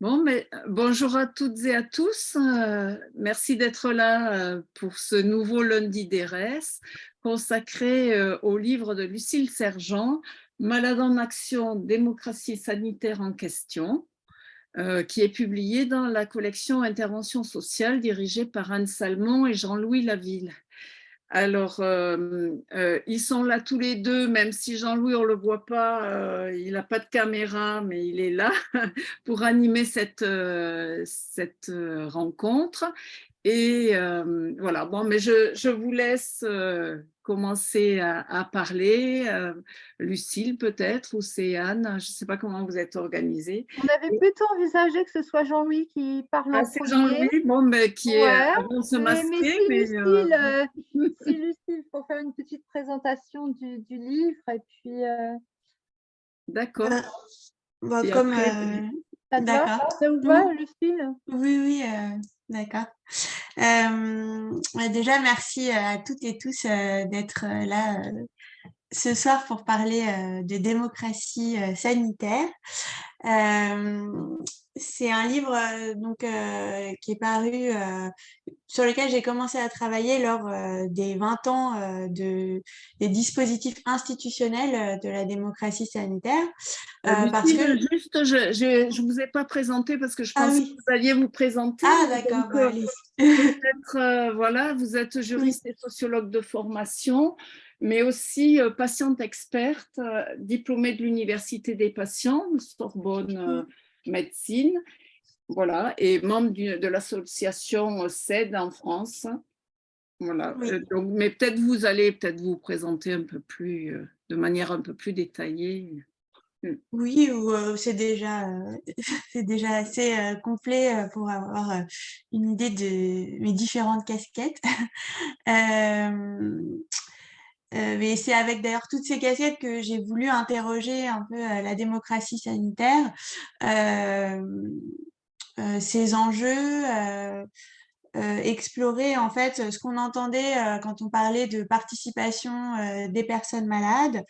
Bon, mais bonjour à toutes et à tous. Euh, merci d'être là euh, pour ce nouveau lundi d'ERES consacré euh, au livre de Lucille Sergent, Malade en action, démocratie sanitaire en question, qui est publié dans la collection Intervention sociale dirigée par Anne Salmon et Jean-Louis Laville. Alors, euh, euh, ils sont là tous les deux, même si Jean-Louis, on ne le voit pas, euh, il n'a pas de caméra, mais il est là pour animer cette, cette rencontre. Et voilà, bon, mais je, je vous laisse commencer à, parler. Euh, Lucille peut-être, ou c'est Anne, je ne sais pas comment vous êtes organisée. On avait plutôt envisagé que ce soit Jean-Louis qui parle ah, c'est Jean-Louis, bon, mais qui est avant se masquer. Mais, si, Lucille, euh, euh, si Lucille, pour faire une petite présentation du, du livre, et puis... D'accord. comme... D'accord. Ça vous va, Lucille? Oui, oui, d'accord. Déjà, merci à toutes et tous d'être là ce soir pour parler de démocratie sanitaire. C'est un livre donc, qui est paru, sur lequel j'ai commencé à travailler lors des 20 ans de, des dispositifs institutionnels de la démocratie sanitaire. parce que... Juste, je ne vous ai pas présenté parce que je ah pensais que vous alliez vous présenter. Ah d'accord, bah, peut-être, voilà, vous êtes juriste et sociologue de formation mais aussi patiente experte, diplômée de l'Université des patients, Sorbonne médecine, voilà, et membre de l'association CED en France. Voilà, euh, donc, mais peut-être vous allez peut-être vous présenter un peu plus, euh, de manière un peu plus détaillée. Mm. Oui, euh, c'est déjà, c'est déjà assez complet pour avoir une idée de mes différentes casquettes. Euh, et c'est avec d'ailleurs toutes ces casquettes que j'ai voulu interroger un peu euh, la démocratie sanitaire, euh, ses enjeux, explorer en fait ce qu'on entendait quand on parlait de participation des personnes malades,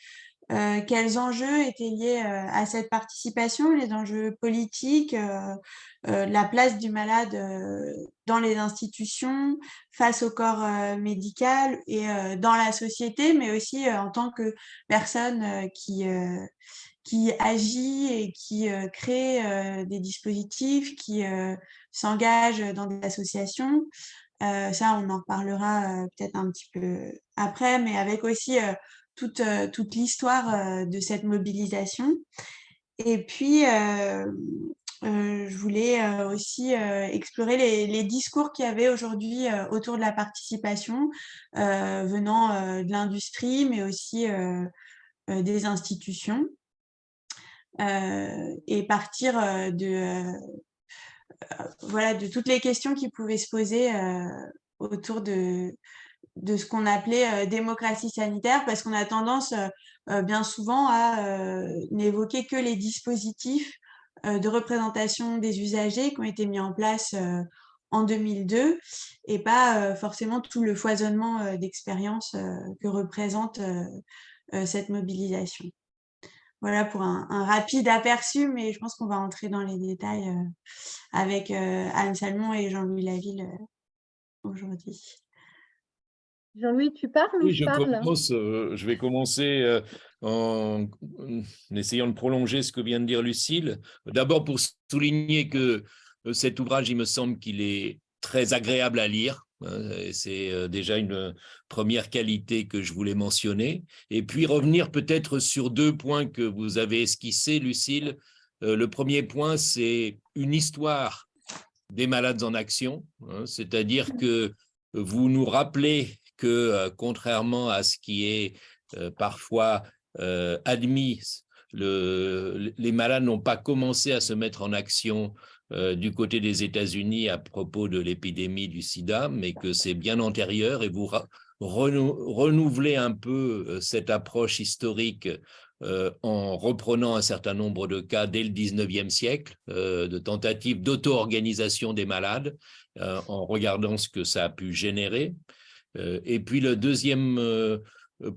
euh, quels enjeux étaient liés euh, à cette participation, les enjeux politiques, euh, la place du malade dans les institutions, face au corps médical et dans la société, mais aussi en tant que personne qui, qui agit et qui crée des dispositifs, qui s'engage dans des associations. ça, on en reparlera peut-être un petit peu après, mais avec aussi toute, euh, toute l'histoire euh, de cette mobilisation. Et puis, euh, je voulais aussi explorer les, discours qu'il y avait aujourd'hui autour de la participation venant de l'industrie, mais aussi des institutions. et partir de, voilà, de toutes les questions qui pouvaient se poser autour de ce qu'on appelait démocratie sanitaire, parce qu'on a tendance bien souvent à n'évoquer que les dispositifs de représentation des usagers qui ont été mis en place en 2002 et pas forcément tout le foisonnement d'expériences que représente cette mobilisation. Voilà pour un, rapide aperçu, mais je pense qu'on va entrer dans les détails avec Anne Salmon et Jean-Louis Laville aujourd'hui. Jean-Louis, tu parles oui, je, euh, je vais commencer euh, en, essayant de prolonger ce que vient de dire Lucille. D'abord pour souligner que euh, cet ouvrage, il me semble qu'il est très agréable à lire. Hein, c'est déjà une première qualité que je voulais mentionner. Et puis revenir peut-être sur deux points que vous avez esquissés, Lucille. Le premier point, c'est une histoire des malades en action, hein, c'est-à-dire que vous nous rappelez que, euh, contrairement à ce qui est euh, parfois euh, admis, les malades n'ont pas commencé à se mettre en action du côté des États-Unis à propos de l'épidémie du sida, mais que c'est bien antérieur et vous renouvelez un peu cette approche historique en reprenant un certain nombre de cas dès le 19e siècle, de tentatives d'auto-organisation des malades, en regardant ce que ça a pu générer. Euh, et puis le deuxième euh,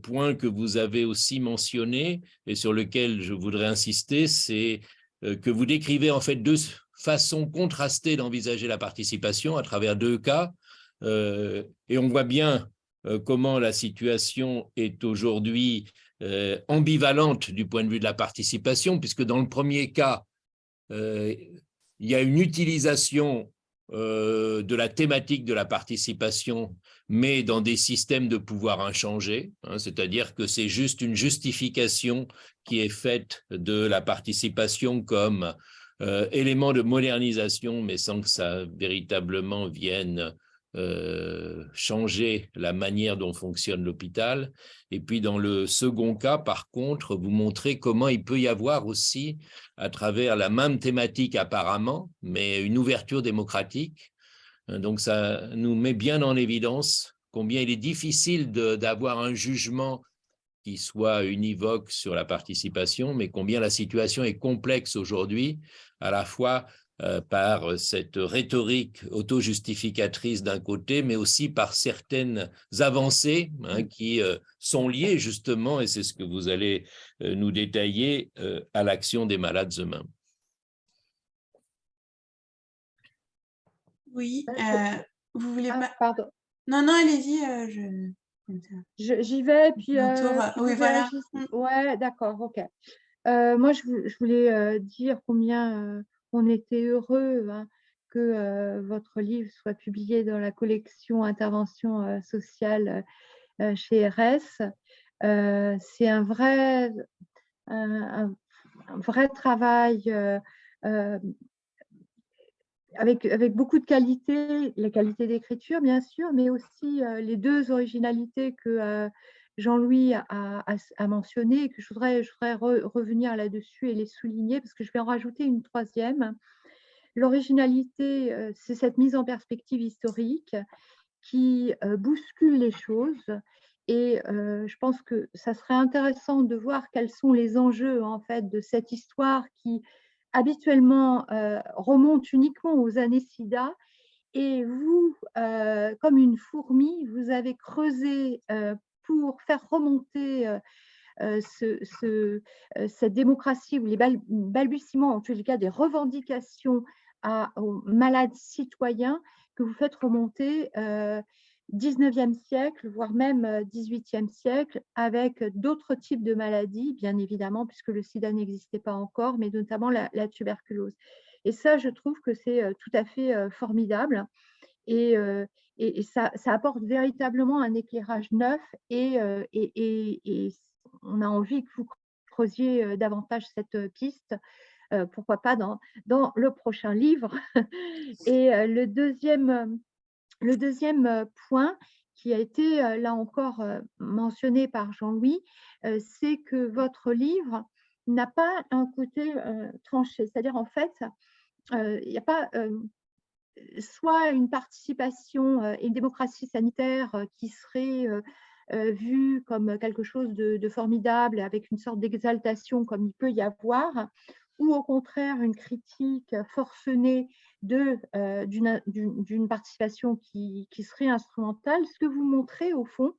point que vous avez aussi mentionné et sur lequel je voudrais insister, c'est euh, que vous décrivez en fait deux façons contrastées d'envisager la participation à travers deux cas. et on voit bien comment la situation est aujourd'hui ambivalente du point de vue de la participation, puisque dans le premier cas, il y a une utilisation de la thématique de la participation, mais dans des systèmes de pouvoir inchangés, hein, c'est-à-dire que c'est juste une justification qui est faite de la participation comme élément de modernisation, mais sans que ça véritablement vienne euh, changer la manière dont fonctionne l'hôpital. Et puis dans le second cas, par contre, vous montrez comment il peut y avoir aussi, à travers la même thématique apparemment, mais une ouverture démocratique. Hein, donc ça nous met bien en évidence combien il est difficile d'avoir un jugement qui soit univoque sur la participation, mais combien la situation est complexe aujourd'hui, à la fois euh, par cette rhétorique auto-justificatrice d'un côté, mais aussi par certaines avancées hein, qui euh, sont liées justement, et c'est ce que vous allez euh, nous détailler, à l'action des malades eux-mêmes. Oui, vous voulez ah, pas... Pardon. Non, non, allez-y, je... J'y vais, puis... oui, voilà. Ouais, d'accord, ok. moi, je, je voulais dire combien on était heureux hein, que votre livre soit publié dans la collection Intervention sociale chez RS. C'est un vrai, un, vrai travail avec, avec, beaucoup de qualité, la qualité d'écriture bien sûr, mais aussi les deux originalités que Jean-Louis a, mentionné et que je voudrais, revenir là-dessus et les souligner parce que je vais en rajouter une troisième. L'originalité, euh, c'est cette mise en perspective historique qui euh, bouscule les choses et euh, je pense que ça serait intéressant de voir quels sont les enjeux en fait de cette histoire qui habituellement remonte uniquement aux années SIDA et vous, comme une fourmi, vous avez creusé pour faire remonter euh, euh, euh, cette démocratie ou les balbutiements, en tous les cas des revendications aux malades citoyens que vous faites remonter 19e siècle, voire même 18e siècle, avec d'autres types de maladies, bien évidemment, puisque le sida n'existait pas encore, mais notamment la, tuberculose. Et ça, je trouve que c'est tout à fait formidable. Et, et, ça, apporte véritablement un éclairage neuf euh, et, et, on a envie que vous creusiez euh, davantage cette euh, piste, pourquoi pas dans, dans le prochain livre. Et le deuxième, le deuxième point qui a été là encore mentionné par Jean-Louis, c'est que votre livre n'a pas un côté tranché, c'est-à-dire en fait, il n'y a pas soit une participation et une démocratie sanitaire qui serait vue comme quelque chose de, formidable avec une sorte d'exaltation comme il peut y avoir, ou au contraire une critique forcenée d'une participation qui, serait instrumentale. Ce que vous montrez au fond,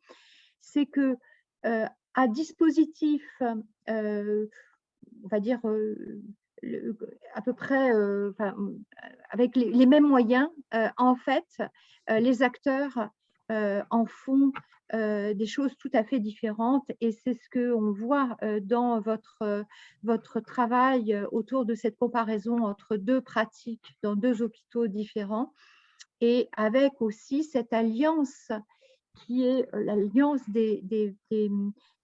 c'est que à dispositif, on va dire, à peu près euh, avec les, mêmes moyens, euh, en fait, euh, les acteurs en font des choses tout à fait différentes. Et c'est ce qu'on voit dans votre, votre travail autour de cette comparaison entre deux pratiques dans deux hôpitaux différents. Et avec aussi cette alliance qui est l'alliance des, des,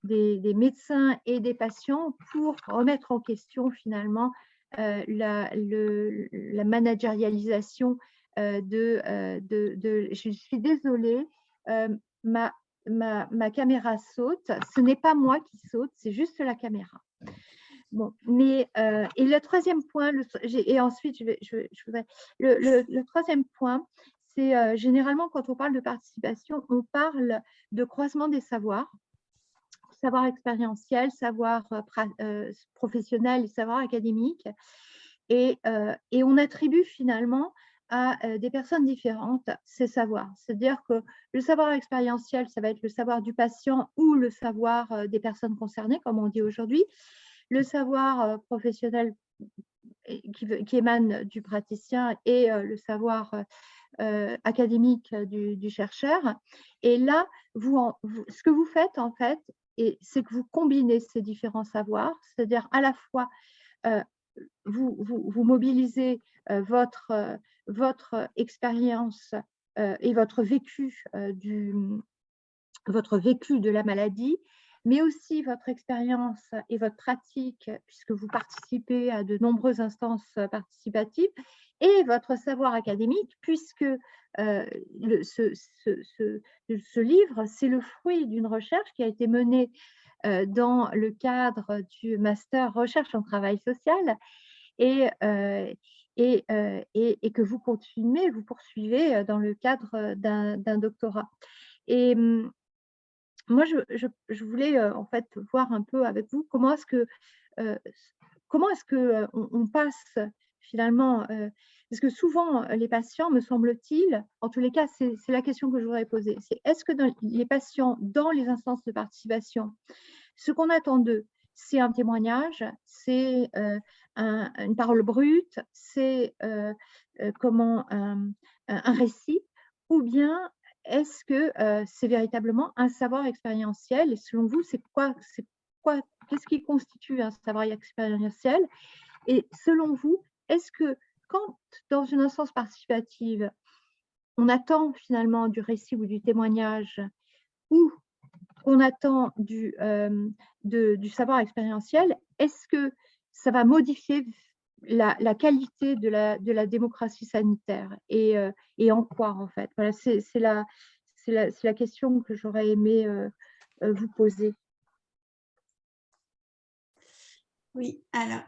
des, médecins et des patients pour remettre en question finalement euh, la, le, la, managérialisation euh, euh, de, Je suis désolée, ma, caméra saute. Ce n'est pas moi qui saute, c'est juste la caméra. Mais et le troisième point, et ensuite je, le, troisième point, c'est généralement quand on parle de participation, on parle de croisement des savoirs savoir expérientiel, savoir euh, euh, professionnel et savoir académique. Et, euh, et, on attribue finalement à des personnes différentes ces savoirs. C'est-à-dire que le savoir expérientiel, ça va être le savoir du patient ou le savoir des personnes concernées, comme on dit aujourd'hui. Le savoir professionnel qui, émane du praticien et le savoir académique du, chercheur. Et là, vous, ce que vous faites en fait, c'est que vous combinez ces différents savoirs, c'est-à-dire à la fois vous, vous, mobilisez votre, votre expérience et votre vécu, du, votre vécu de la maladie, mais aussi votre expérience et votre pratique, puisque vous participez à de nombreuses instances participatives, et votre savoir académique, puisque le, ce, livre, c'est le fruit d'une recherche qui a été menée dans le cadre du master recherche en travail social et, et, que vous continuez, vous poursuivez dans le cadre d'un doctorat. Et mmh, moi, je, je, voulais en fait voir un peu avec vous comment est-ce que, comment est-ce que on, passe finalement, parce que souvent les patients, me semble-t-il, en tous les cas, c'est la question que je voudrais poser, c'est est-ce que les patients, dans les instances de participation, ce qu'on attend d'eux, c'est un témoignage, c'est une parole brute, c'est comment un, récit, ou bien est-ce que c'est véritablement un savoir expérientiel Et selon vous, c'est Qu'est-ce qui constitue un savoir expérientiel Et selon vous, est-ce que quand, dans une instance participative, on attend finalement du récit ou du témoignage, ou on attend du, du savoir expérientiel, est-ce que ça va modifier la, qualité de la, démocratie sanitaire et, euh, en quoi en fait? Voilà, C'est la, question que j'aurais aimé euh, euh, vous poser. Oui, alors,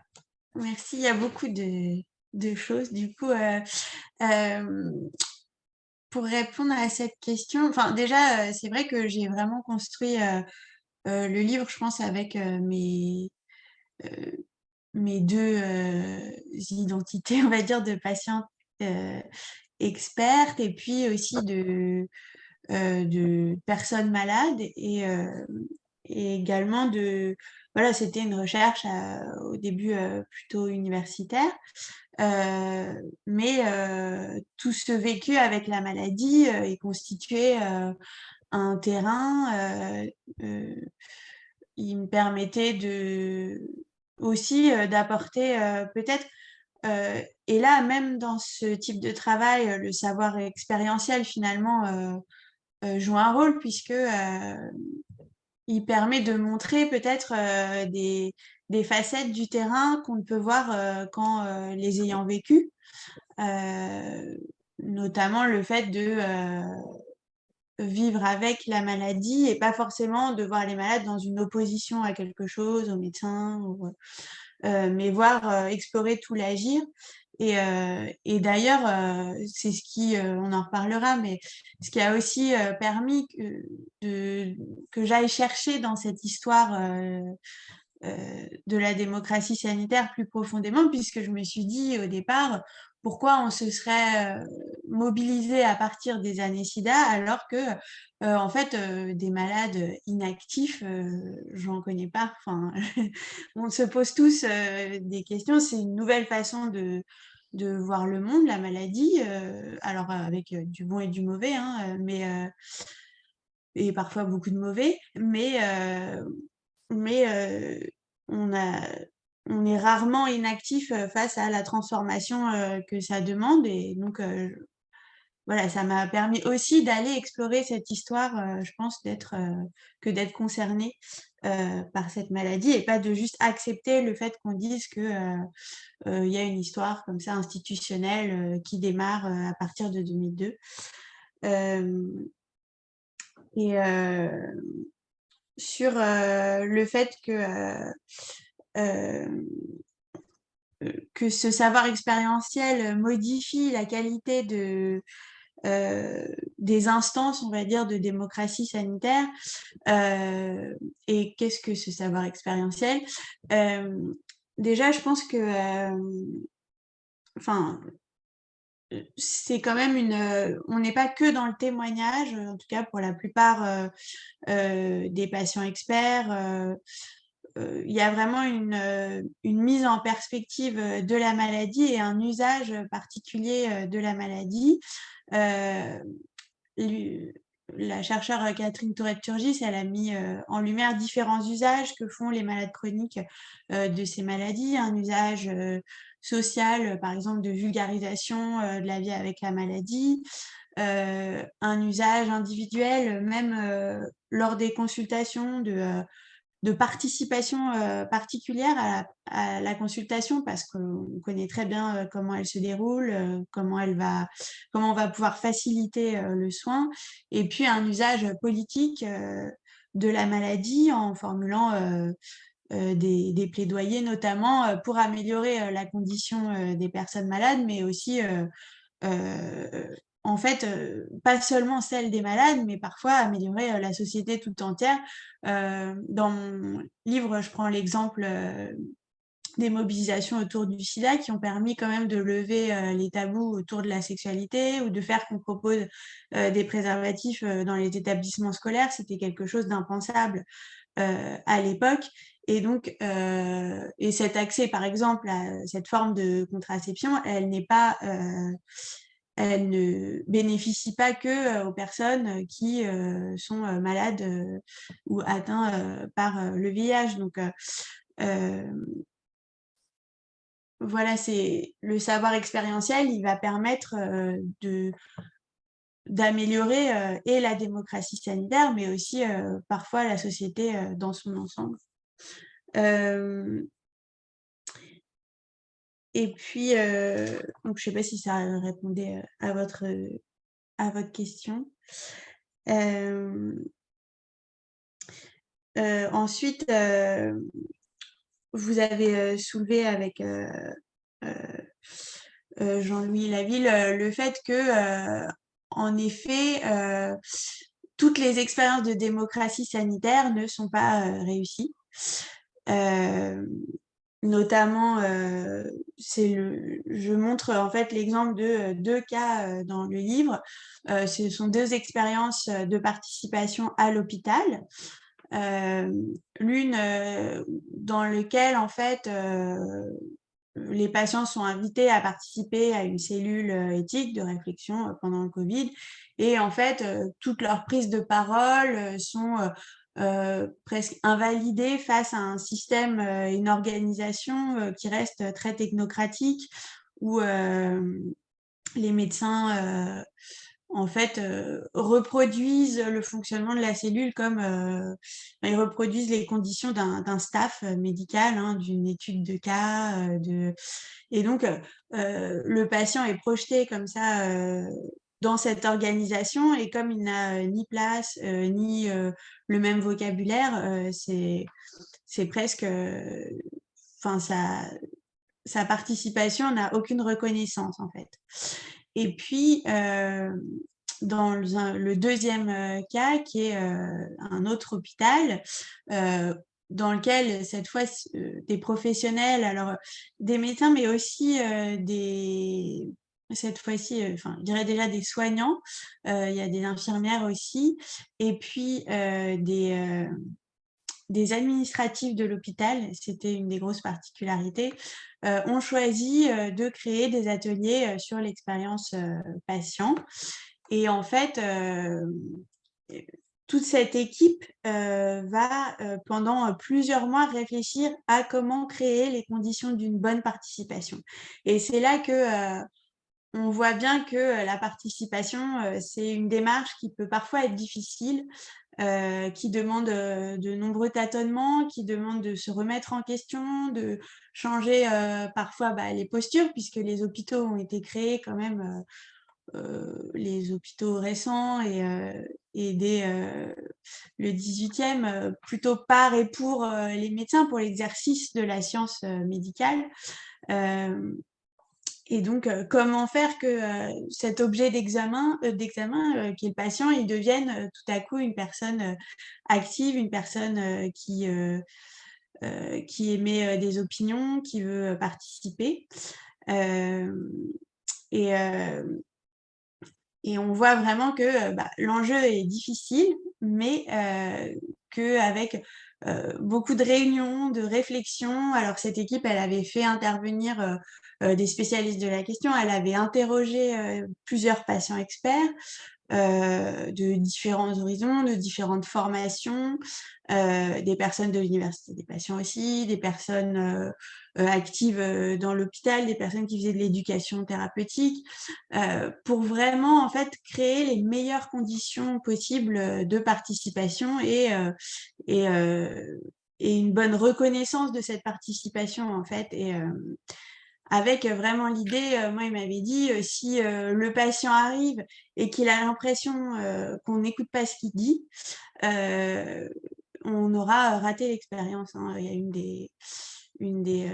merci. Il y a beaucoup de, choses. Du coup, pour répondre à cette question, déjà, c'est vrai que j'ai vraiment construit le livre, je pense, avec mes deux euh, identités, on va dire, de patientes euh, expertes et puis aussi euh, de personnes malades et, également de... Voilà, c'était une recherche au début plutôt universitaire, mais tout ce vécu avec la maladie est constitué un terrain il me permettait de, aussi d'apporter peut-être, et là même dans ce type de travail, le savoir expérientiel finalement joue un rôle puisque il permet de montrer peut-être des, des, facettes du terrain qu'on ne peut voir qu'en les ayant vécues, notamment le fait de vivre avec la maladie et pas forcément de voir les malades dans une opposition à quelque chose, au médecin, euh, mais voir euh, explorer tout l'agir. Et, euh, et d'ailleurs, c'est ce qui, on en reparlera, mais ce qui a aussi permis que j'aille chercher dans cette histoire de la démocratie sanitaire plus profondément, puisque je me suis dit au départ, pourquoi on se serait euh, mobilisé à partir des années SIDA alors que euh, en fait euh, des malades inactifs j'en connais pas. Enfin on se pose tous des questions. C'est une nouvelle façon de, de voir le monde la maladie alors avec du bon et du mauvais hein, mais et parfois beaucoup de mauvais. Mais mais on a on est rarement inactif face à la transformation que ça demande. Et donc, voilà, ça m'a permis aussi d'aller explorer cette histoire, je pense, que d'être concernée par cette maladie et pas de juste accepter le fait qu'on dise qu'il il y a une histoire comme ça institutionnelle qui démarre à partir de 2002. et sur le fait que euh, euh, que ce savoir expérientiel modifie la qualité de, euh, des instances, on va dire, de démocratie sanitaire. et qu'est-ce que ce savoir expérientiel? Déjà, je pense que, enfin, c'est quand même une... on n'est pas que dans le témoignage, en tout cas pour la plupart des patients experts il y a vraiment une, une, mise en perspective de la maladie et un usage particulier de la maladie. la chercheure Catherine Tourette-Turgis, elle a mis en lumière différents usages que font les malades chroniques de ces maladies. Un usage social, par exemple, de vulgarisation de la vie avec la maladie, un usage individuel, même lors des consultations de de participation euh, particulière à la, consultation parce qu'on connaît très bien euh, comment elle se déroule, euh, comment, elle va, comment on va pouvoir faciliter le soin, et puis un usage politique de la maladie en formulant des, des, plaidoyers notamment pour améliorer la condition des personnes malades, mais aussi en fait, euh, pas seulement celle des malades, mais parfois améliorer euh, la société tout entière. Euh, dans mon livre, je prends l'exemple des mobilisations autour du sida qui ont permis quand même de lever les tabous autour de la sexualité ou de faire qu'on propose des préservatifs dans les établissements scolaires. C'était quelque chose d'impensable à l'époque. Et donc, et cet accès, par exemple, à cette forme de contraception, elle n'est pas elle ne bénéficie pas que euh, aux personnes qui euh, sont euh, malades ou atteintes par le VIH. Donc, voilà, c'est le savoir expérientiel, il va permettre d'améliorer et la démocratie sanitaire, mais aussi parfois la société dans son ensemble. Et puis, euh, donc, je ne sais pas si ça répondait euh, à votre, à votre question. Euh, ensuite, vous avez soulevé avec Jean-Louis Laville le fait que, en effet, toutes les expériences de démocratie sanitaire ne sont pas réussies notamment, euh, je montre en fait l'exemple de euh, deux cas euh, dans le livre. ce sont deux expériences de participation à l'hôpital. L'une dans laquelle en fait les patients sont invités à participer à une cellule éthique de réflexion pendant le Covid et en fait toutes leurs prises de parole sont euh, presque invalidé face à un système, euh, une organisation euh, qui reste très technocratique, où les médecins en fait, reproduisent le fonctionnement de la cellule comme ils reproduisent les conditions d'un staff médical, hein, d'une étude de cas. de... Et donc, le patient est projeté comme ça dans cette organisation et comme il n'a euh, ni place euh, ni euh, le même vocabulaire, c'est presque, enfin sa, participation n'a aucune reconnaissance en fait. Et puis dans le, deuxième cas qui est un autre hôpital dans lequel cette fois des professionnels, alors des médecins mais aussi des cette fois-ci, euh, enfin, je dirais déjà des soignants, euh, il y a des infirmières aussi, et puis euh, des, des administratifs de l'hôpital, c'était une des grosses particularités, ont choisi de créer des ateliers sur l'expérience patient. Et en fait, toute cette équipe va pendant plusieurs mois réfléchir à comment créer les conditions d'une bonne participation. Et c'est là que on voit bien que la participation, c'est une démarche qui peut parfois être difficile, qui demande de nombreux tâtonnements, qui demande de se remettre en question, de changer parfois bah, les postures, puisque les hôpitaux ont été créés quand même, les hôpitaux récents et, et dès le 18e, plutôt par et pour les médecins, pour l'exercice de la science médicale. Et donc, euh, comment faire que euh, cet objet d'examen, euh, d'examen qui est le patient, il devienne tout à coup une personne active, une personne qui, qui émet des opinions, qui veut participer. et, et on voit vraiment que bah, l'enjeu est difficile, mais qu'avec beaucoup de réunions, de réflexions. Alors cette équipe, elle avait fait intervenir des spécialistes de la question, elle avait interrogé plusieurs patients experts, euh, de différents horizons, de différentes formations, euh, des personnes de l'université des patients aussi, des personnes euh, actives dans l'hôpital, des personnes qui faisaient de l'éducation thérapeutique, pour vraiment en fait créer les meilleures conditions possibles de participation et, une bonne reconnaissance de cette participation en fait. Avec euh, vraiment l'idée, euh, moi il m'avait dit, euh, si le patient arrive et qu'il a l'impression qu'on n'écoute pas ce qu'il dit, on aura raté l'expérience. Hein. Il y a une des, une, des,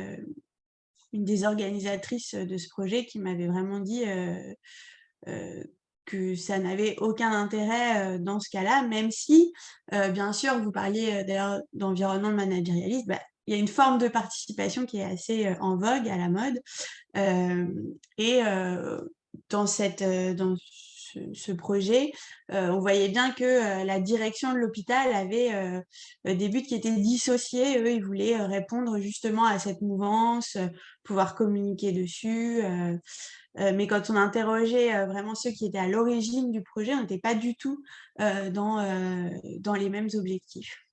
une des organisatrices de ce projet qui m'avait vraiment dit que ça n'avait aucun intérêt dans ce cas-là, même si, bien sûr, vous parliez d'ailleurs d'environnement managérialiste, bah, il y a une forme de participation qui est assez en vogue, à la mode. et dans, cette, dans ce, projet, on voyait bien que la direction de l'hôpital avait des buts qui étaient dissociés. Eux, ils voulaient répondre justement à cette mouvance, pouvoir communiquer dessus. mais quand on interrogeait vraiment ceux qui étaient à l'origine du projet, on n'était pas du tout dans les mêmes objectifs.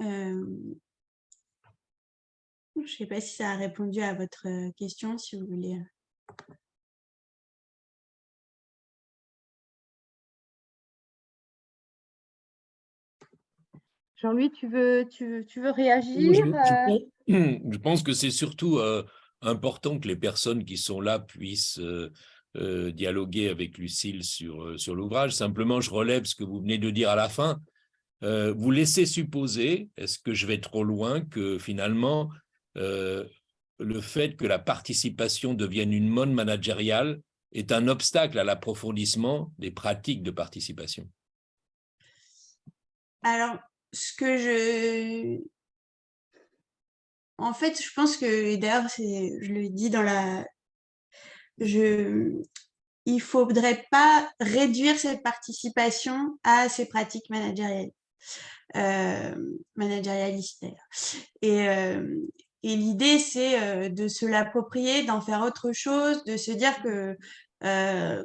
Je ne sais pas si ça a répondu à votre question, si vous voulez. Jean-Louis, tu veux, tu, tu veux réagir je, pense que c'est surtout important que les personnes qui sont là puissent dialoguer avec Lucille sur, sur l'ouvrage. Simplement, je relève ce que vous venez de dire à la fin. Euh, vous laissez supposer, est-ce que je vais trop loin, que finalement, euh, le fait que la participation devienne une mode managériale est un obstacle à l'approfondissement des pratiques de participation? Alors, ce que je... En fait, je pense que, d'ailleurs, je le dis dans la... Il ne faudrait pas réduire cette participation à ces pratiques managériales euh, managérialiste Et, euh, et l'idée, c'est euh, de se l'approprier, d'en faire autre chose, de se dire que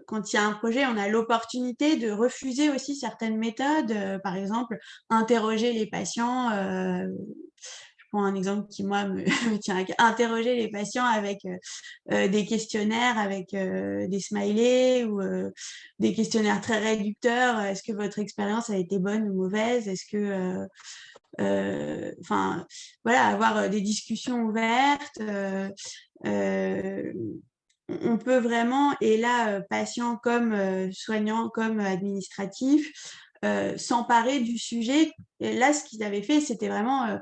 quand il y a un projet, on a l'opportunité de refuser aussi certaines méthodes, par exemple, interroger les patients prends un exemple qui, moi, me, tient à interroger les patients avec euh, euh, des questionnaires, avec euh, des smileys ou des questionnaires très réducteurs. Est-ce que votre expérience a été bonne ou mauvaise? Est-ce que... Enfin, voilà, avoir des discussions ouvertes. on peut vraiment, et là, patient comme soignant, comme administratif, s'emparer du sujet. Et là, ce qu'ils avaient fait, c'était vraiment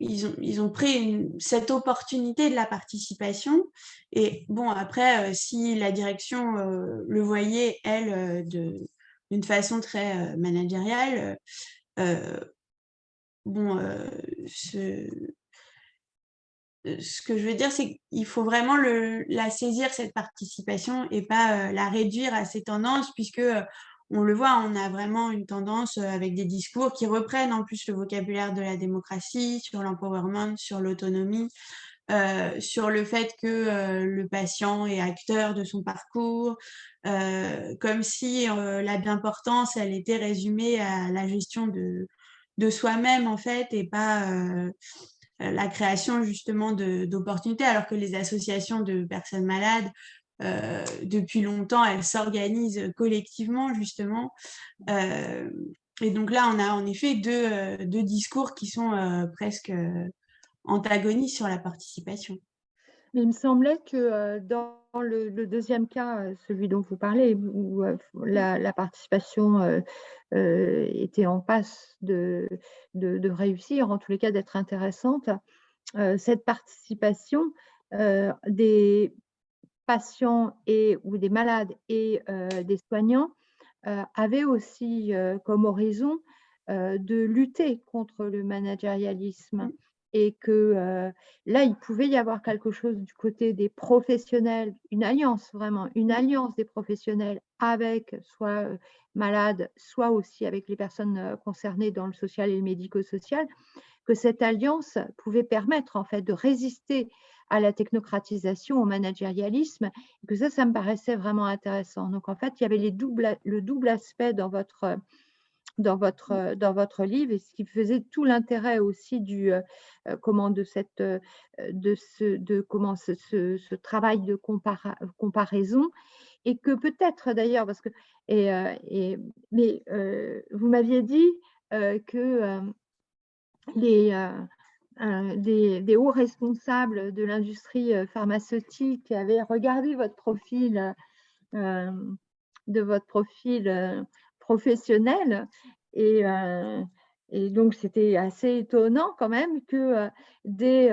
ils ont, pris cette opportunité de la participation. Et bon, après, euh, si la direction euh, le voyait, elle, euh, d'une façon très managériale, bon, ce, que je veux dire, c'est qu'il faut vraiment la saisir, cette participation, et pas la réduire à ses tendances, puisque on le voit, on a vraiment une tendance euh, avec des discours qui reprennent en plus le vocabulaire de la démocratie, sur l'empowerment, sur l'autonomie, euh, sur le fait que euh, le patient est acteur de son parcours, comme si la bien-portance, elle était résumée à la gestion de, de soi-même, en fait, et pas la création justement d'opportunités, alors que les associations de personnes malades euh, depuis longtemps, elles s'organisent collectivement, justement. Euh, et donc là, on a en effet deux, euh, deux discours qui sont presque antagonistes sur la participation. Il me semblait que dans le, deuxième cas, celui dont vous parlez, où la, participation était en passe de, de, de, réussir, en tous les cas d'être intéressante, cette participation des patients et, ou des malades et euh, des soignants euh, avaient aussi euh, comme horizon de lutter contre le managérialisme. et que là, il pouvait y avoir quelque chose du côté des professionnels, une alliance vraiment, une alliance des professionnels avec soit malades, soit aussi avec les personnes concernées dans le social et le médico-social, que cette alliance pouvait permettre en fait de résister à la technocratisation, au managérialisme, et que ça, ça me paraissait vraiment intéressant. Donc en fait, il y avait les doubles, le double aspect dans votre dans votre, dans votre livre et ce qui faisait tout l'intérêt aussi du, comment de, cette, de, ce, de comment ce, ce, travail de comparaison et que peut-être d'ailleurs, parce que, et, et mais vous m'aviez dit que les, des, des, hauts responsables de l'industrie pharmaceutique avaient regardé votre profil, de votre profil professionnel. Et, et donc c'était assez étonnant quand même que des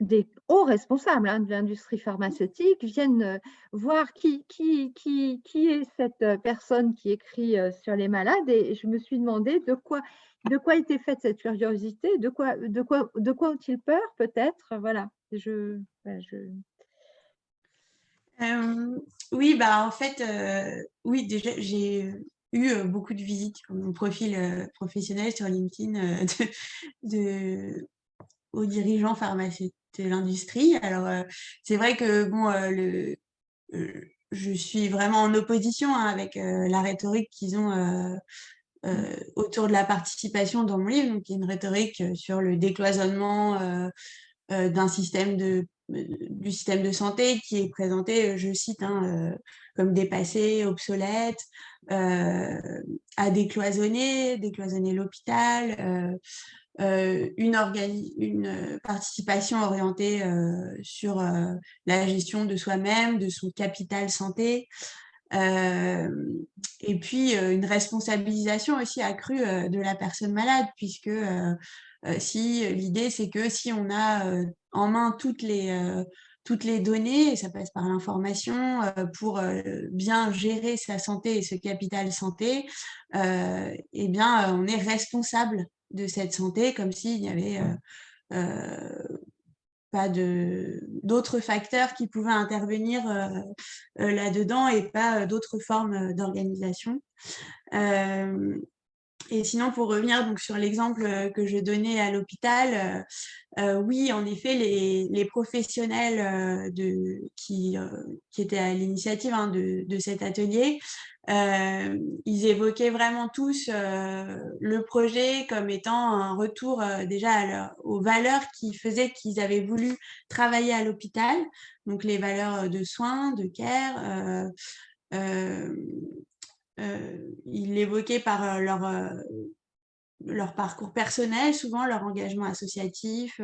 des hauts responsables hein, de l'industrie pharmaceutique viennent voir qui, est cette personne qui écrit sur les malades et je me suis demandé de quoi, était faite cette curiosité, de quoi, ont-ils peur peut-être Voilà, je, oui, bah en fait, oui, déjà j'ai eu beaucoup de visites sur mon profil professionnel sur LinkedIn aux dirigeants pharmaceutiques de l'industrie. Alors, c'est vrai que bon, le, je suis vraiment en opposition hein, avec la rhétorique qu'ils ont autour de la participation dans mon livre. Donc, il y a une rhétorique sur le décloisonnement d'un système de du système de santé qui est présenté, je cite, hein, comme dépassé, obsolète, à décloisonner, décloisonner l'hôpital, euh, une, une, participation orientée sur la gestion de soi-même, de son capital santé, et puis une responsabilisation aussi accrue de la personne malade, puisque si l'idée c'est que si on a en main toutes les toutes les données, et ça passe par l'information, pour bien gérer sa santé et ce capital santé, eh bien, on est responsable de cette santé, comme s'il n'y avait pas d'autres facteurs qui pouvaient intervenir là-dedans et pas d'autres formes d'organisation. Et sinon, pour revenir donc sur l'exemple euh, que je donnais à l'hôpital, euh, euh, oui, en effet, les, professionnels qui, étaient à l'initiative hein, de, cet atelier, ils évoquaient vraiment tous le projet comme étant un retour déjà aux valeurs qui faisaient qu'ils avaient voulu travailler à l'hôpital, donc les valeurs de soins, de care, ils l'évoquaient par euh, leur, euh, leur parcours personnel, souvent leur engagement associatif,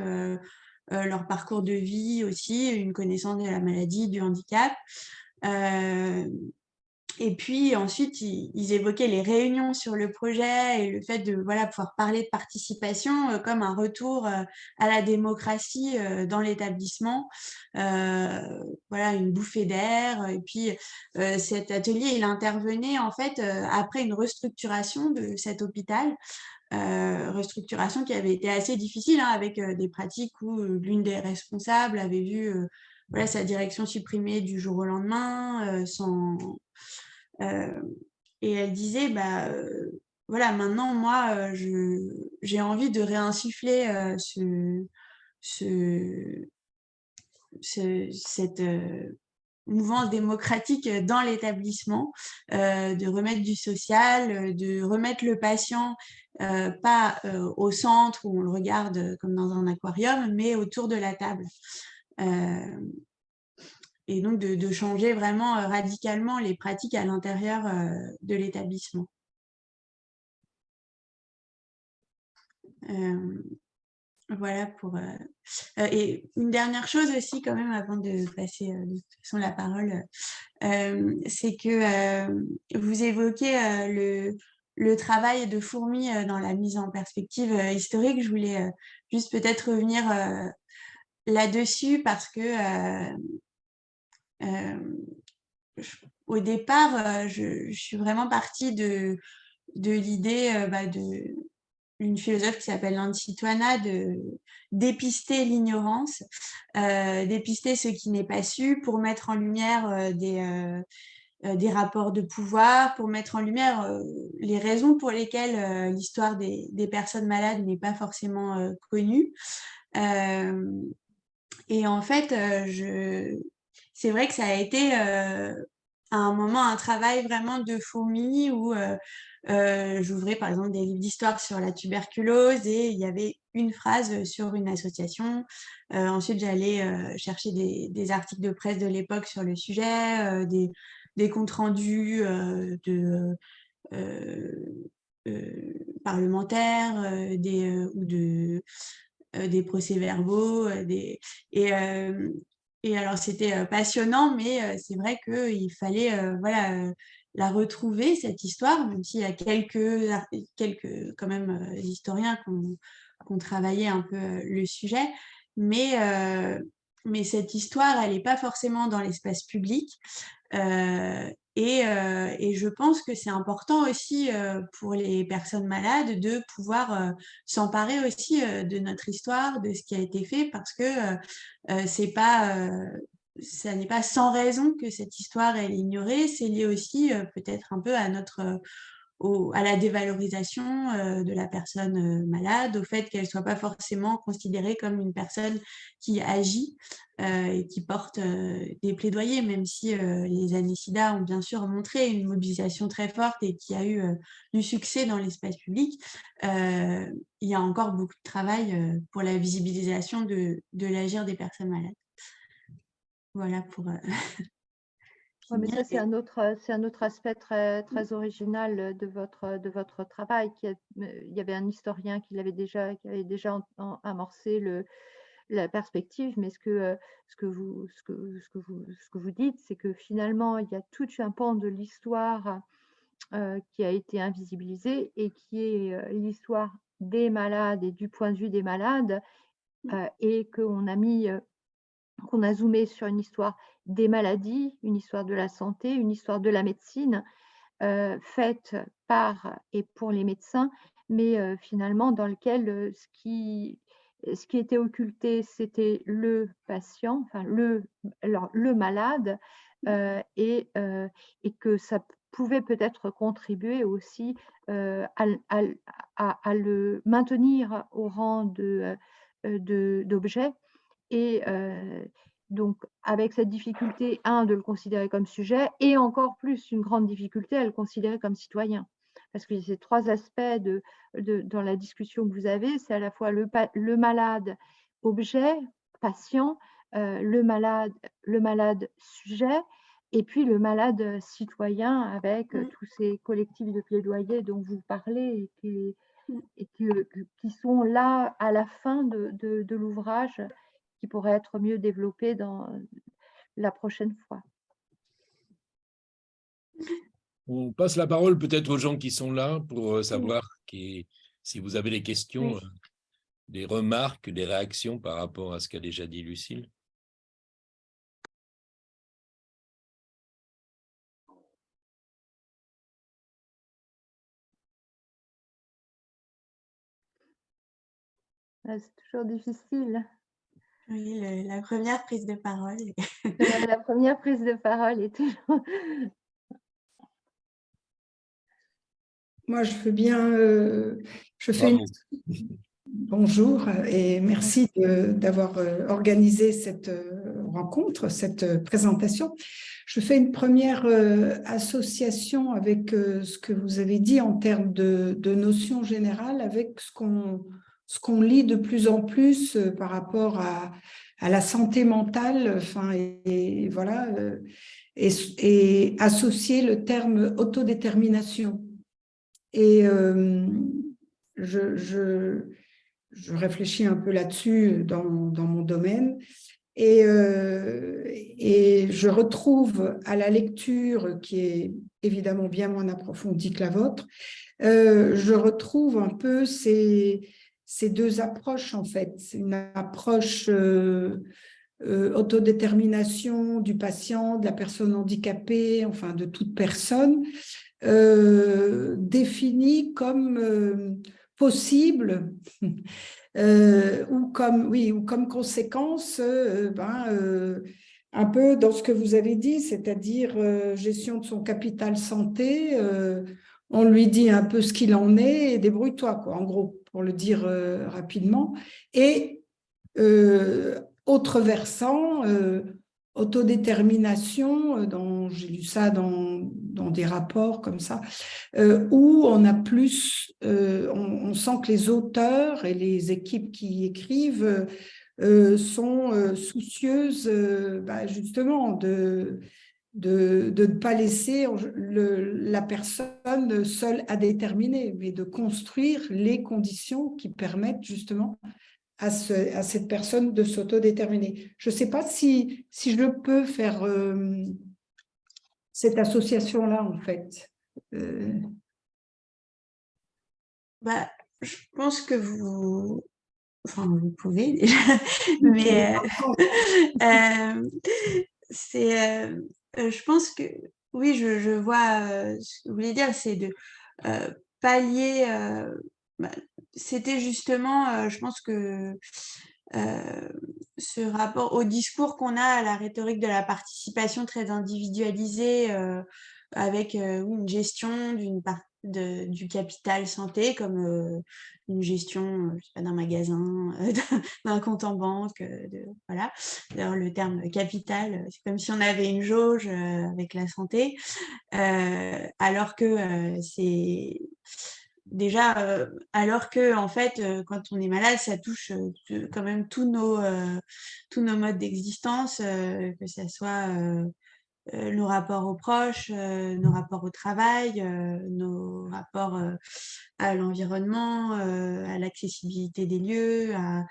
leur parcours de vie aussi, une connaissance de la maladie, du handicap. Et puis ensuite, ils, évoquaient les réunions sur le projet et le fait de voilà, pouvoir parler de participation euh, comme un retour euh, à la démocratie euh, dans l'établissement. voilà, une bouffée d'air. Et puis cet atelier, il intervenait en fait après une restructuration de cet hôpital. restructuration qui avait été assez difficile hein, avec des pratiques où l'une des responsables avait vu voilà, sa direction supprimée du jour au lendemain, sans, et elle disait, bah, euh, voilà, maintenant, moi, euh, j'ai envie de réinsuffler ce, cette mouvance démocratique dans l'établissement, de remettre du social, de remettre le patient pas au centre où on le regarde comme dans un aquarium, mais autour de la table et donc de, changer vraiment euh, radicalement les pratiques à l'intérieur euh, de l'établissement. Euh, voilà pour... et une dernière chose aussi quand même avant de passer de toute façon la parole, c'est que vous évoquez le, le travail de fourmi dans la mise en perspective historique. Je voulais juste peut-être revenir là-dessus parce que au départ, je, suis vraiment partie de, l'idée bah, de philosophe qui s'appelle Nancy de dépister l'ignorance, dépister ce qui n'est pas su pour mettre en lumière des, des rapports de pouvoir, pour mettre en lumière les raisons pour lesquelles l'histoire des, des, personnes malades n'est pas forcément connue. et en fait, je... c'est vrai que ça a été à un moment un travail vraiment de fourmi où euh, j'ouvrais par exemple des livres d'histoire sur la tuberculose et il y avait une phrase sur une association. Euh, ensuite, j'allais euh, chercher des, articles de presse de l'époque sur le sujet, des, comptes rendus de parlementaires des, ou de, des procès-verbaux. et, et alors, c'était passionnant, mais c'est vrai qu'il fallait voilà, la retrouver, cette histoire, même s'il y a quelques, quelques quand même historiens qui ont, travaillé un peu le sujet, mais, mais cette histoire, elle n'est pas forcément dans l'espace public. Et, et, je pense que c'est important aussi pour les personnes malades de pouvoir s'emparer aussi de notre histoire, de ce qui a été fait, parce que c'est pas ça n'est pas sans raison que cette histoire est ignorée, c'est lié aussi euh, peut-être un peu à notre euh, à la dévalorisation euh, de la personne malade, au fait qu'elle ne soit pas forcément considérée comme une personne qui agit et qui porte des plaidoyers, même si les années SIDA ont bien sûr montré une mobilisation très forte et qui a eu du succès dans l'espace public, il y a encore beaucoup de travail pour la visibilisation de, de l'agir des personnes malades. Voilà pour. Euh, mais ça, c'est un, autre, c'est un autre aspect très, très original de votre, de votre travail. Qui il y avait un historien qui, l'avait déjà, qui avait déjà amorcé le, la perspective, mais ce que, ce que, vous, ce que, ce que, vous, ce que vous dites, c'est que finalement, il y a tout un pan de l'histoire euh, qui a été invisibilisé et qui est euh, l'histoire des malades et du point de vue des malades, mmh. et qu'on a mis qu'on a zoomé sur une histoire des maladies, une histoire de la santé, une histoire de la médecine, euh, faite par et pour les médecins, mais euh, finalement dans lequel euh, ce, qui, ce qui était occulté, c'était le patient, enfin le, le malade, et, et, que ça pouvait peut-être contribuer aussi à, à, le maintenir au rang d'objet. De, et donc, avec cette difficulté, un, de le considérer comme sujet, et encore plus une grande difficulté à le considérer comme citoyen. Parce que ces trois aspects de, dans la discussion que vous avez, c'est à la fois le, le, malade objet, patient, le, malade, le malade sujet, et puis le malade citoyen avec mmh. tous ces collectifs de plaidoyer dont vous parlez et qui, mmh. qui, sont là à la fin de, de l'ouvrage qui pourrait être mieux développé dans la prochaine fois. On passe la parole peut-être aux gens qui sont là pour euh, savoir qui, si vous avez des questions, euh, des remarques, des réactions par rapport à ce qu'a déjà dit Lucille. Ah, c'est toujours difficile. Oui, la première prise de parole. la, première prise de parole est toujours... Moi, je veux bien... Euh, je fais Bonjour et merci d'avoir euh, organisé cette euh, rencontre, cette présentation. Je fais une première association avec ce que vous avez dit en termes de, de notions générales avec ce qu'on ce qu'on lit de plus en plus euh, par rapport à, la santé mentale, enfin, et, voilà, euh, et, associer le terme autodétermination. Et euh, je, je, réfléchis un peu là-dessus dans, mon domaine. Et, et, je retrouve à la lecture, qui est évidemment bien moins approfondie que la vôtre, je retrouve un peu ces, ces deux approches, en fait. Une approche euh, euh, autodétermination du patient, de la personne handicapée, enfin de toute personne, euh, définie comme possible ou, comme, oui, ou comme conséquence, ben, un peu dans ce que vous avez dit, c'est-à-dire gestion de son capital santé, on lui dit un peu ce qu'il en est et débrouille-toi, quoi, en gros, pour le dire rapidement. Et autre versant, autodétermination, euh, dont j'ai lu ça dans, des rapports comme ça, euh, où on a plus, euh, on, sent que les auteurs et les équipes qui écrivent sont soucieuses bah, justement de, de, de, ne pas laisser le, la personne seule à déterminer, mais de construire les conditions qui permettent justement à, cette personne de s'autodéterminer. Je ne sais pas si, si je peux faire euh, cette association-là, en fait. Euh. Bah, je pense que vous... Enfin, vous pouvez déjà, mais euh, c'est... je pense que... Oui, je, vois ce que vous voulez dire, c'est de pallier bah, c'était justement, je pense que ce rapport au discours qu'on a à la rhétorique de la participation très individualisée, avec une gestion d'une du capital santé, comme une gestion d'un magasin, d'un compte en banque, voilà. D'ailleurs, le terme capital, c'est comme si on avait une jauge avec la santé, alors que c'est déjà, euh, alors que en fait, euh, quand on est malade, ça touche euh, quand même tous nos, tous nos modes d'existence, que ce soit nos rapports aux proches, nos rapports au travail, nos rapports à l'environnement, à l'accessibilité des lieux, à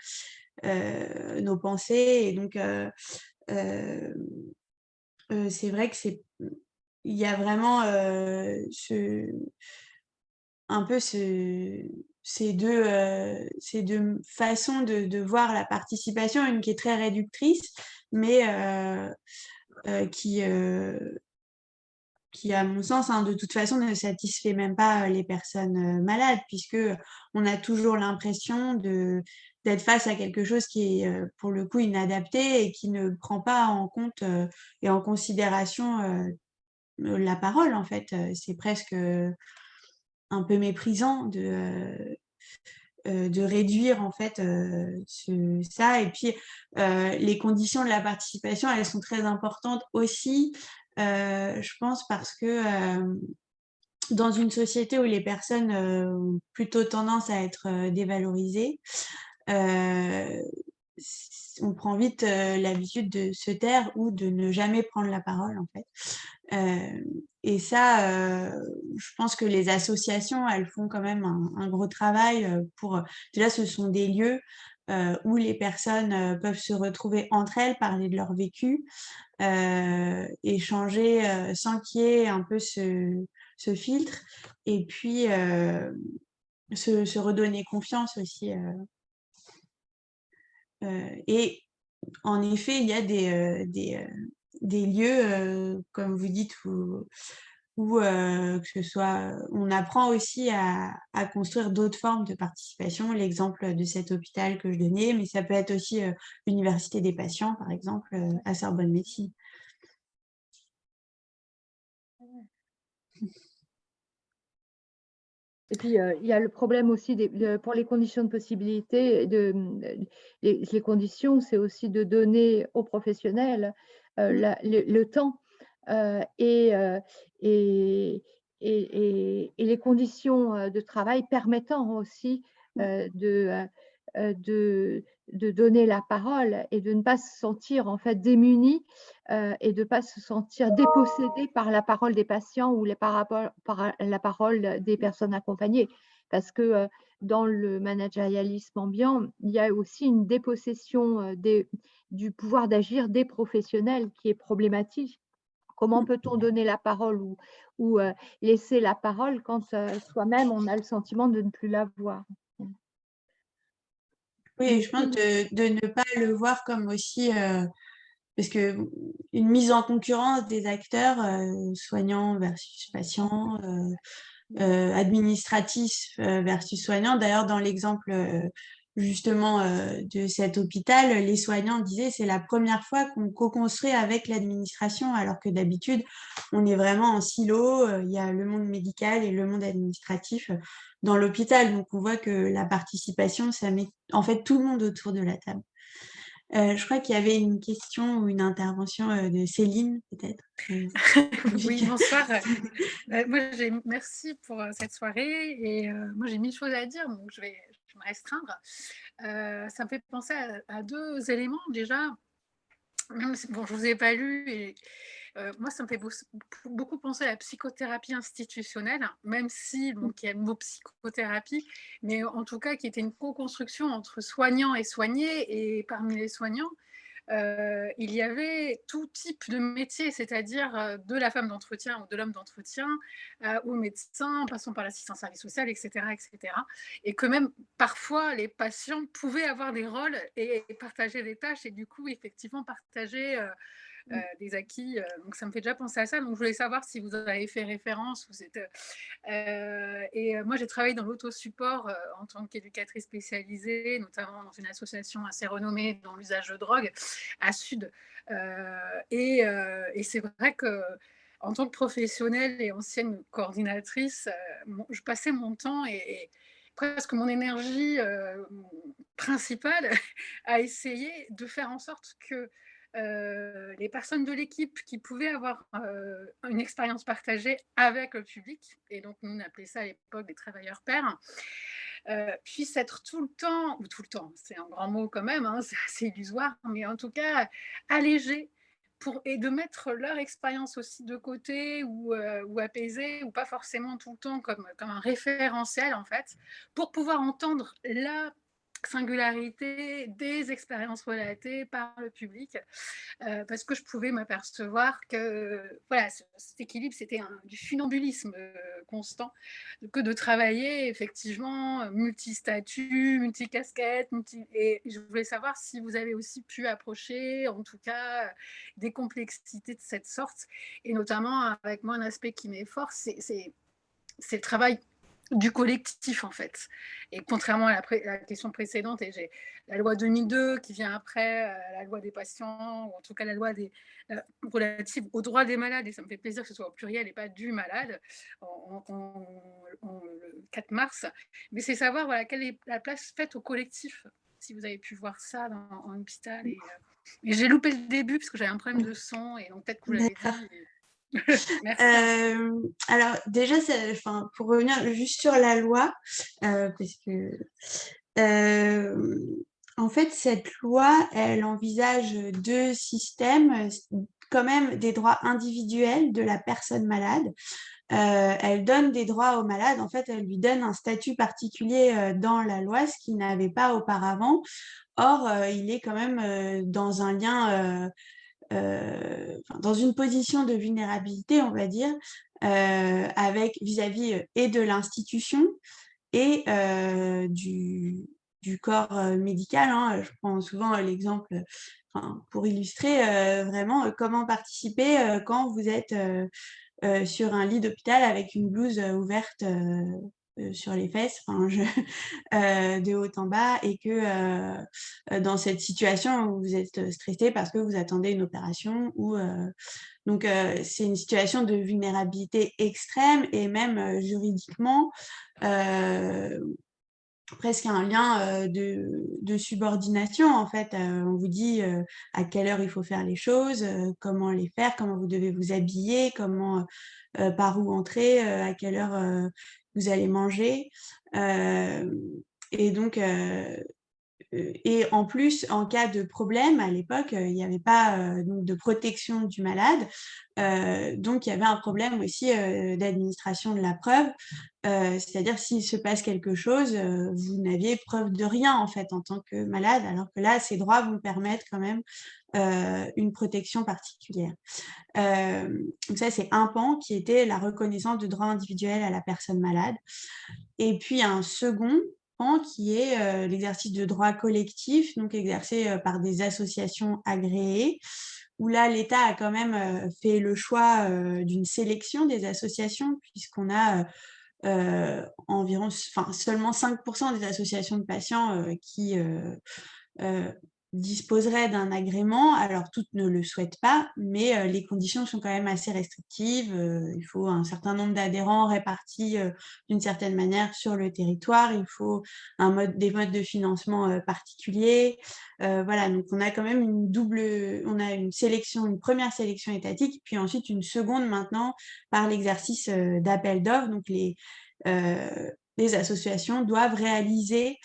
nos pensées. Et donc, c'est vrai que c'est il y a vraiment ce, un peu ces, deux, euh, ces deux façons de, voir la participation, une qui est très réductrice, mais euh, euh, qui, qui, à mon sens, hein, de toute façon, ne satisfait même pas les personnes malades, puisque on a toujours l'impression d'être face à quelque chose qui est pour le coup inadapté et qui ne prend pas en compte et en considération la parole, en fait. C'est presque un peu méprisant de, euh, euh, de réduire en fait euh, ça. Et puis, les conditions de la participation, elles sont très importantes aussi, je pense, parce que dans une société où les personnes ont plutôt tendance à être dévalorisées, on prend vite l'habitude de se taire ou de ne jamais prendre la parole en fait. Et ça, je pense que les associations, elles font quand même un, gros travail pour... Déjà, ce sont des lieux où les personnes peuvent se retrouver entre elles, parler de leur vécu, échanger sans qu'il y ait un peu ce, filtre, et puis se, redonner confiance aussi et en effet, il y a des, des lieux, comme vous dites, où, où que ce soit, on apprend aussi à, construire d'autres formes de participation. L'exemple de cet hôpital que je donnais, mais ça peut être aussi l'université des patients, par exemple, à Sorbonne Médecine. Et puis, euh, il y a le problème aussi pour les conditions de possibilité. De, les, conditions, c'est aussi de donner aux professionnels euh, le, temps euh, et, et, et, les conditions de travail permettant aussi mmh. de, de, de donner la parole et de ne pas se sentir en fait démuni euh, et de ne pas se sentir dépossédé par la parole des patients ou les par, par la parole des personnes accompagnées. Parce que euh, dans le managérialisme ambiant, il y a aussi une dépossession euh, des, du pouvoir d'agir des professionnels qui est problématique. Comment peut-on donner la parole ou, ou laisser la parole quand soi-même on a le sentiment de ne plus l'avoir oui, je pense de, de, ne pas le voir comme aussi, euh, parce que une mise en concurrence des acteurs, euh, soignants versus patients, administratif versus soignant. D'ailleurs, dans l'exemple justement de cet hôpital, les soignants disaient c'est la première fois qu'on co-construit avec l'administration, alors que d'habitude, on est vraiment en silo, il y a le monde médical et le monde administratif dans l'hôpital. Donc, on voit que la participation, ça met en fait tout le monde autour de la table. Euh, je crois qu'il y avait une question ou une intervention euh, de Céline, peut-être. Euh, oui, bonsoir. moi, merci pour cette soirée. Et moi, j'ai mille choses à dire, donc je vais, restreindre. ça me fait penser à, deux éléments. Déjà, bon, je ne vous ai pas lu et euh, moi, ça me fait beaucoup penser à la psychothérapie institutionnelle, même si donc, il y a le mot psychothérapie, mais en tout cas qui était une co-construction entre soignants et soignés. Et parmi les soignants, euh, il y avait tout type de métier, c'est-à-dire euh, de la femme d'entretien ou de l'homme d'entretien, ou médecin, en passant par l'assistant service social, etc., etc. Et que même parfois les patients pouvaient avoir des rôles et, partager des tâches, et du coup, effectivement, partager Mmh. Euh, des acquis. Euh, donc ça me fait déjà penser à ça. Donc je voulais savoir si vous avez fait référence. Vous êtes, euh, et moi j'ai travaillé dans l'autosupport en tant qu'éducatrice spécialisée, notamment dans une association assez renommée dans l'usage de drogue à Sud. et, et c'est vrai que en tant que professionnelle et ancienne coordinatrice, je passais mon temps et, presque mon énergie principale à essayer de faire en sorte que euh, les personnes de l'équipe qui pouvaient avoir euh, une expérience partagée avec le public, et donc nous on appelait ça à l'époque des travailleurs pairs, euh, puissent être tout le temps, ou tout le temps, c'est un grand mot quand même, hein, c'est illusoire, mais en tout cas allégés pour, et de mettre leur expérience aussi de côté ou, ou apaisée, ou pas forcément tout le temps comme un référentiel en fait, pour pouvoir entendre la singularité des expériences relatées par le public, euh, parce que je pouvais m'apercevoir que voilà, cet équilibre, c'était du funambulisme euh, constant, que de travailler effectivement multi-statut, multi-casquette, multi et je voulais savoir si vous avez aussi pu approcher, en tout cas, des complexités de cette sorte, et notamment avec moi un aspect qui m'est fort, c'est le travail du collectif en fait. Et contrairement à la, question précédente, et j'ai la loi 2002 qui vient après, euh, la loi des patients, ou en tout cas la loi des, euh, relative aux droits des malades, et ça me fait plaisir que ce soit au pluriel et pas du malade, en, le 4 mars, mais c'est savoir voilà, quelle est la place faite au collectif, si vous avez pu voir ça en hôpital. Et, euh, et j'ai loupé le début parce que j'avais un problème de son, et donc peut-être que vous l'avez dit. Euh, alors déjà, pour revenir juste sur la loi, euh, parce que euh, en fait cette loi, elle envisage deux systèmes, quand même des droits individuels de la personne malade. elle donne des droits aux malades, en fait, elle lui donne un statut particulier dans la loi, ce qu'il n'avait pas auparavant. Or, il est quand même dans un lien euh, dans une position de vulnérabilité, on va dire, euh, avec vis-à-vis euh, et de l'institution et du, du, corps médical. Hein. Je prends souvent l'exemple pour illustrer vraiment comment participer quand vous êtes sur un lit d'hôpital avec une blouse ouverte euh, sur les fesses, enfin, euh, de haut en bas, et que euh, dans cette situation où vous êtes stressé parce que vous attendez une opération, ou donc c'est une situation de vulnérabilité extrême et même juridiquement presque un lien de, de, subordination en fait. on vous dit à quelle heure il faut faire les choses, comment les faire, comment vous devez vous habiller, comment par où entrer, à quelle heure vous allez manger. et donc, et en plus, en cas de problème, à l'époque, il n'y avait pas de protection du malade. donc, il y avait un problème aussi d'administration de la preuve. C'est-à-dire, s'il se passe quelque chose, vous n'aviez preuve de rien, en fait, en tant que malade, alors que là, ces droits vont permettre quand même une protection particulière. donc ça, c'est un pan qui était la reconnaissance de droits individuels à la personne malade. Et puis, un second qui est l'exercice de droits collectifs, donc exercé par des associations agréées, où là, l'État a quand même fait le choix d'une sélection des associations, puisqu'on a environ, enfin, seulement 5% des associations de patients qui disposerait d'un agrément. Alors, toutes ne le souhaitent pas, mais euh, les conditions sont quand même assez restrictives. Euh, il faut un certain nombre d'adhérents répartis euh, d'une certaine manière sur le territoire. Il faut un mode, des modes de financement particuliers. voilà, donc on a quand même une double, on a une sélection, une première sélection étatique, puis ensuite une seconde maintenant par l'exercice d'appel d'offres. Donc, les, associations doivent réaliser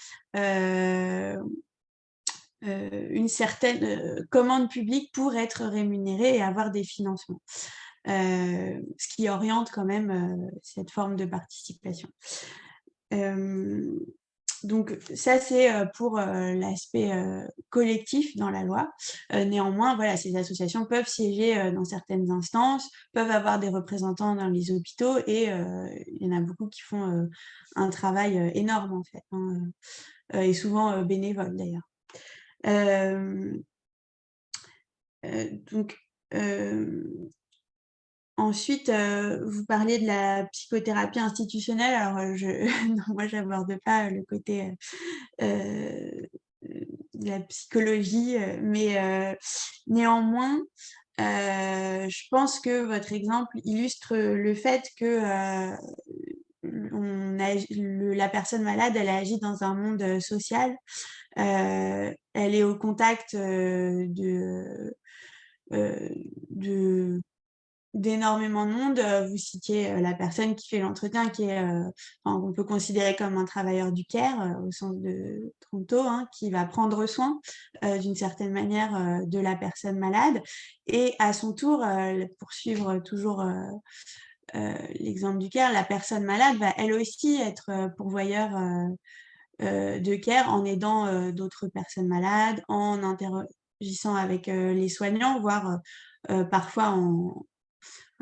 une certaine euh, commande publique pour être rémunérée et avoir des financements. Euh, ce qui oriente quand même cette forme de participation. donc ça, c'est pour l'aspect collectif dans la loi. néanmoins, voilà, ces associations peuvent siéger dans certaines instances, peuvent avoir des représentants dans les hôpitaux et il y en a beaucoup qui font un travail énorme en fait, hein, et souvent bénévole d'ailleurs. Donc, Ensuite, vous parliez de la psychothérapie institutionnelle. Alors, je, moi, je n'aborde pas le côté de la psychologie, mais néanmoins, je pense que votre exemple illustre le fait que la personne malade, elle agit dans un monde social elle est au contact euh, euh, de, d'énormément de monde. Vous citiez la personne qui fait l'entretien, qui est, on peut considérer comme un travailleur du care au sens de Toronto, hein, qui va prendre soin d'une certaine manière de la personne malade. Et à son tour, pour suivre toujours l'exemple du care, la personne malade va elle aussi être pourvoyeur euh, de care en aidant euh, d'autres personnes malades, en interagissant avec euh, les soignants, voire parfois en,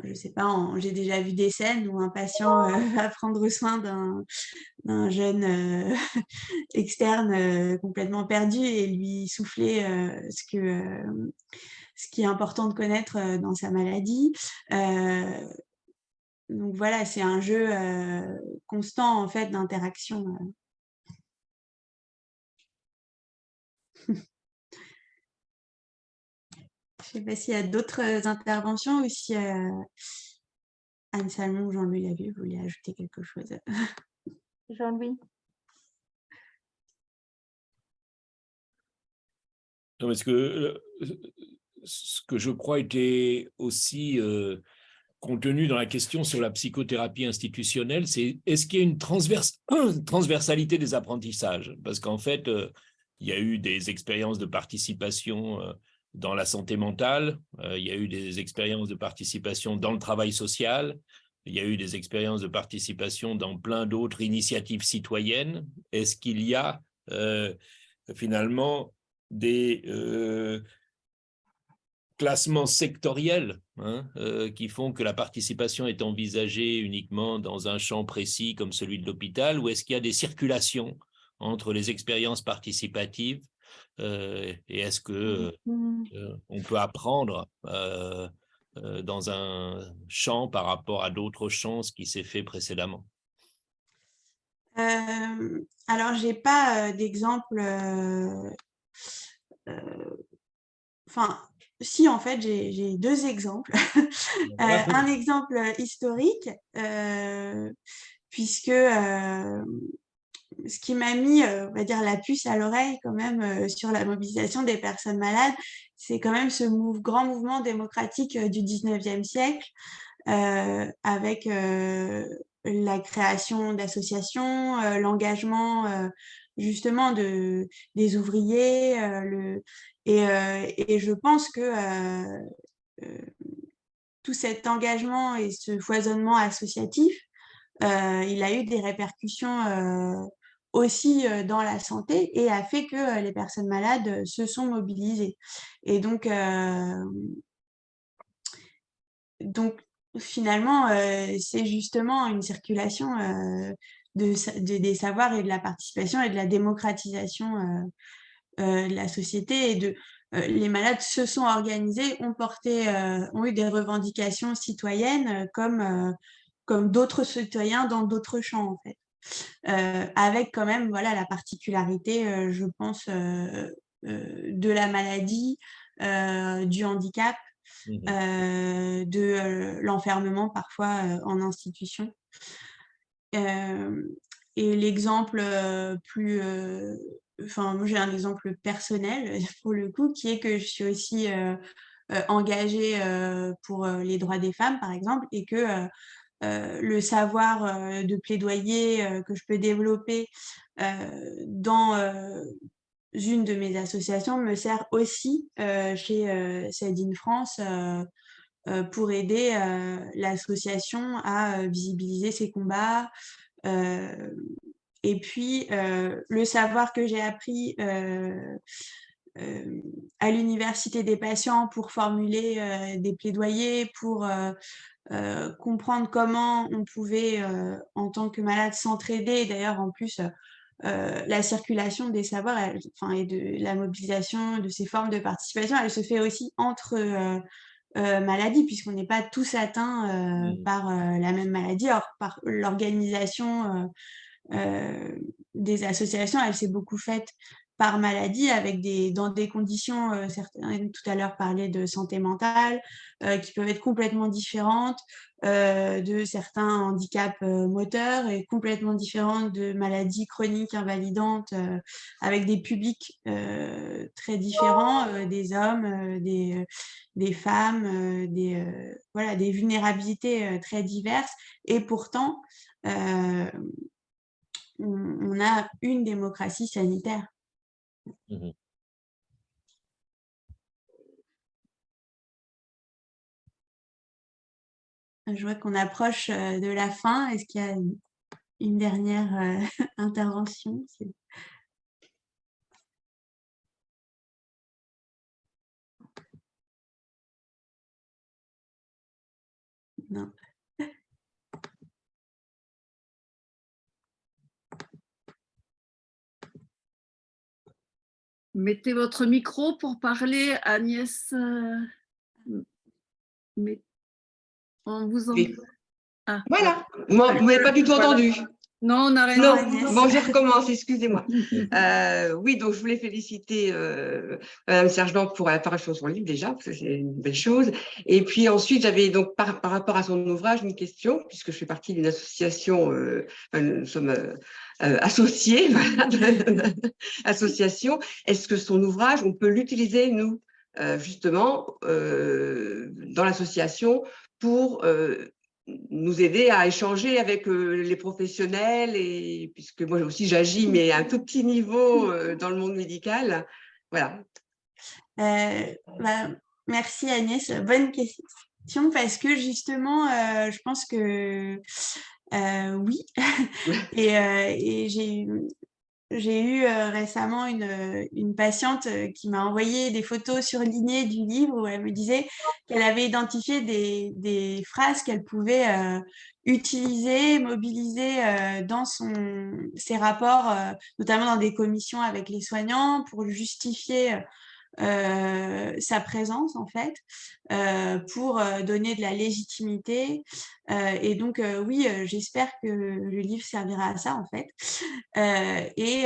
je sais pas, j'ai déjà vu des scènes où un patient va prendre soin d'un jeune externe complètement perdu et lui souffler ce, que, qui est important de connaître dans sa maladie. donc voilà, c'est un jeu constant en fait d'interaction. Je ne sais pas s'il y a d'autres euh, interventions ou si euh, Anne Salmon ou Jean-Louis Lavie voulaient ajouter quelque chose. Jean-Louis parce que euh, ce que je crois était aussi contenu dans la question sur la psychothérapie institutionnelle, c'est est-ce qu'il y a une transversalité des apprentissages? Parce qu'en fait, il y a eu des expériences de participation dans la santé mentale, euh, il y a eu des expériences de participation dans le travail social, il y a eu des expériences de participation dans plein d'autres initiatives citoyennes. Est-ce qu'il y a euh, finalement des euh, classements sectoriels hein, qui font que la participation est envisagée uniquement dans un champ précis comme celui de l'hôpital, ou est-ce qu'il y a des circulations entre les expériences participatives et est-ce que euh, on peut apprendre euh, dans un champ par rapport à d'autres champs ce qui s'est fait précédemment? Alors, je n'ai pas d'exemple. Enfin, si, en fait, j'ai deux exemples. un exemple historique, puisque ce qui m'a mis, euh, on va dire, la puce à l'oreille quand même euh, sur la mobilisation des personnes malades, c'est quand même ce grand mouvement démocratique euh, du 19e siècle, avec la création d'associations, l'engagement justement de, des ouvriers, et, et, je pense que tout cet engagement et ce foisonnement associatif, il a eu des répercussions aussi dans la santé et a fait que les personnes malades se sont mobilisées. Et donc, donc finalement, c'est justement une circulation de, des savoirs et de la participation et de la démocratisation de la société et de les malades se sont organisés, ont porté, ont eu des revendications citoyennes comme comme d'autres citoyens dans d'autres champs, en fait. Avec quand même voilà, la particularité, je pense, de la maladie, du handicap, mmh de l'enfermement parfois en institution. et l'exemple plus enfin, moi j'ai un exemple personnel pour le coup, qui est que je suis aussi engagée pour les droits des femmes, par exemple, et que le savoir de plaidoyer que je peux développer dans une de mes associations me sert aussi chez Sadine France pour aider l'association à visibiliser ses combats, et puis, le savoir que j'ai appris à l'université des patients pour formuler des plaidoyers, pour comprendre comment on pouvait, en tant que malade, s'entraider. D'ailleurs, en plus, la circulation des savoirs enfin, et de la mobilisation de ces formes de participation, elle se fait aussi entre maladies, puisqu'on n'est pas tous atteints mmh. par la même maladie. Alors, par l'organisation euh, des associations, elle s'est beaucoup faite par maladie, avec des, dans des conditions, euh, certains tout à l'heure parlaient de santé mentale, euh, qui peuvent être complètement différentes de certains handicaps moteurs et complètement différentes de maladies chroniques invalidantes, avec des publics très différents, des hommes, des, des femmes, des, voilà, des vulnérabilités très diverses. Et pourtant, on, a une démocratie sanitaire. Mmh Je vois qu'on approche euh, de la fin. Est-ce qu'il y a une, dernière euh, intervention? Non. Mettez votre micro pour parler, Agnès. Euh, mais on vous entend. Ah. Voilà, Moi, vous n'avez pas du tout entendu. Non, on n'a rien Non, bon, je recommence, excusez-moi. Euh, oui, donc je voulais féliciter euh, Mme Sergent pour la parution de son livre déjà, parce que c'est une belle chose. Et puis ensuite, j'avais donc par, rapport à son ouvrage une question, puisque je fais partie d'une association, euh, nous sommes euh, euh, associés, association. Est-ce que son ouvrage, on peut l'utiliser, nous, justement, dans l'association pour nous aider à échanger avec euh, les professionnels, et, puisque moi aussi j'agis, mais à un tout petit niveau euh, dans le monde médical. Voilà. Euh, bah, merci Agnès, bonne question, parce que justement, je pense que oui, et, et j'ai j'ai eu récemment une, une, patiente qui m'a envoyé des photos surlignées du livre où elle me disait qu'elle avait identifié des, des phrases qu'elle pouvait utiliser, mobiliser dans son, ses rapports, notamment dans des commissions avec les soignants pour justifier euh, sa présence en fait euh, pour euh, donner de la légitimité et donc oui j'espère que le livre servira à ça en fait. Et,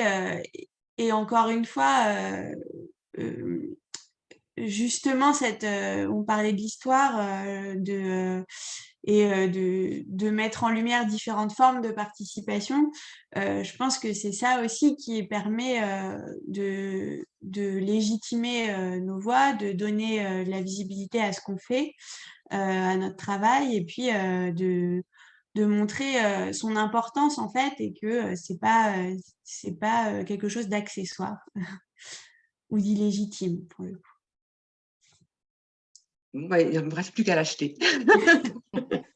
et encore une fois justement cette on parlait de l'histoire de et de, de, mettre en lumière différentes formes de participation. je pense que c'est ça aussi qui permet de, de, légitimer nos voix, de donner la visibilité à ce qu'on fait, à notre travail, et puis de, montrer son importance en fait, et que ce n'est pas quelque chose d'accessoire ou d'illégitime pour le coup. Il ne me reste plus qu'à l'acheter.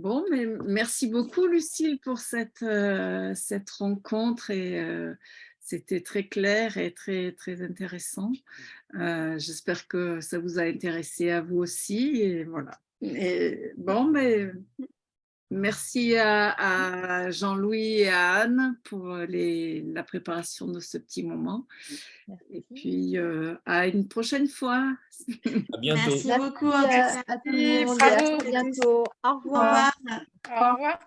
Bon, mais merci beaucoup Lucille pour cette, euh, cette rencontre et euh, c'était très clair et très, très intéressant. Euh, j'espère que ça vous a intéressé à vous aussi et voilà. Et, bon, mais Merci à, à Jean-Louis et à Anne pour les, la préparation de ce petit moment. Et puis, euh, à une prochaine fois. À bientôt. Merci beaucoup. Merci à, à tout le monde et à très bientôt. Au revoir. Au revoir.